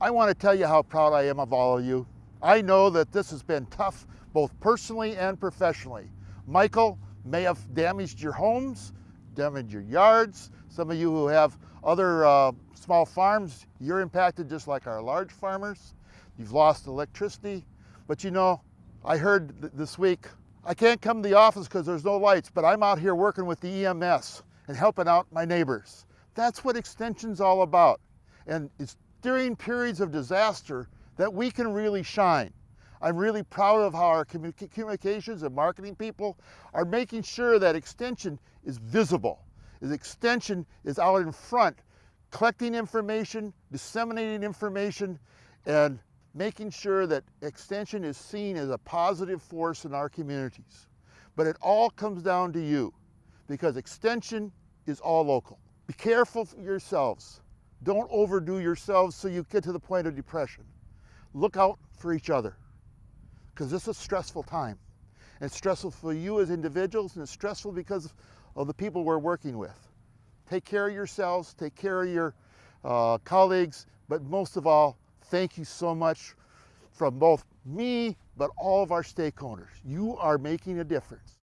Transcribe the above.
I want to tell you how proud I am of all of you. I know that this has been tough, both personally and professionally. Michael may have damaged your homes, damaged your yards. Some of you who have other uh, small farms, you're impacted just like our large farmers. You've lost electricity. But you know, I heard th this week, I can't come to the office because there's no lights, but I'm out here working with the EMS and helping out my neighbors. That's what Extension's all about. And it's during periods of disaster that we can really shine. I'm really proud of how our communications and marketing people are making sure that Extension is visible. Is Extension is out in front, collecting information, disseminating information, and making sure that Extension is seen as a positive force in our communities. But it all comes down to you because Extension is all local. Be careful for yourselves. Don't overdo yourselves so you get to the point of depression. Look out for each other because this is a stressful time. And it's stressful for you as individuals and it's stressful because of the people we're working with. Take care of yourselves, take care of your uh, colleagues, but most of all, thank you so much from both me, but all of our stakeholders. You are making a difference.